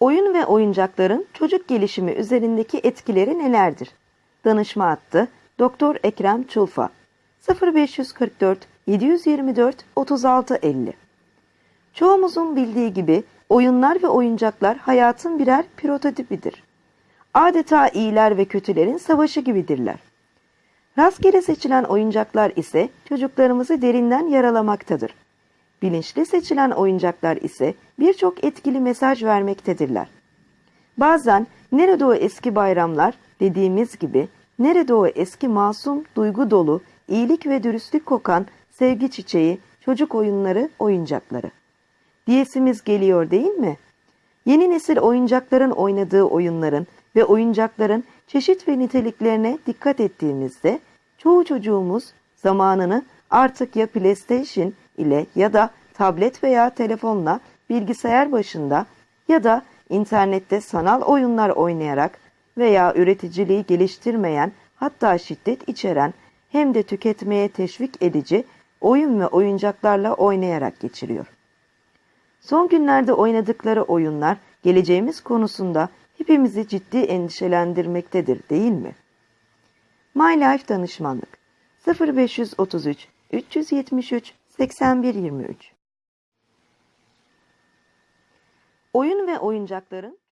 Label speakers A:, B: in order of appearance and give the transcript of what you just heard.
A: Oyun ve oyuncakların çocuk gelişimi üzerindeki etkileri nelerdir? Danışma hattı Doktor Ekrem Çulfa 0544 724 3650 Çoğumuzun bildiği gibi oyunlar ve oyuncaklar hayatın birer prototipidir. Adeta iyiler ve kötülerin savaşı gibidirler. Rastgele seçilen oyuncaklar ise çocuklarımızı derinden yaralamaktadır. Bilinçli seçilen oyuncaklar ise birçok etkili mesaj vermektedirler. Bazen nerede o eski bayramlar dediğimiz gibi nerede o eski masum, duygu dolu, iyilik ve dürüstlük kokan sevgi çiçeği, çocuk oyunları, oyuncakları. Diyesimiz geliyor değil mi? Yeni nesil oyuncakların oynadığı oyunların ve oyuncakların çeşit ve niteliklerine dikkat ettiğimizde çoğu çocuğumuz zamanını artık ya PlayStation ile ya da tablet veya telefonla bilgisayar başında ya da internette sanal oyunlar oynayarak veya üreticiliği geliştirmeyen hatta şiddet içeren hem de tüketmeye teşvik edici oyun ve oyuncaklarla oynayarak geçiriyor. Son günlerde oynadıkları oyunlar geleceğimiz konusunda hepimizi ciddi endişelendirmektedir değil mi? My Life Danışmanlık 0533 373 8123 Oyun ve oyuncakların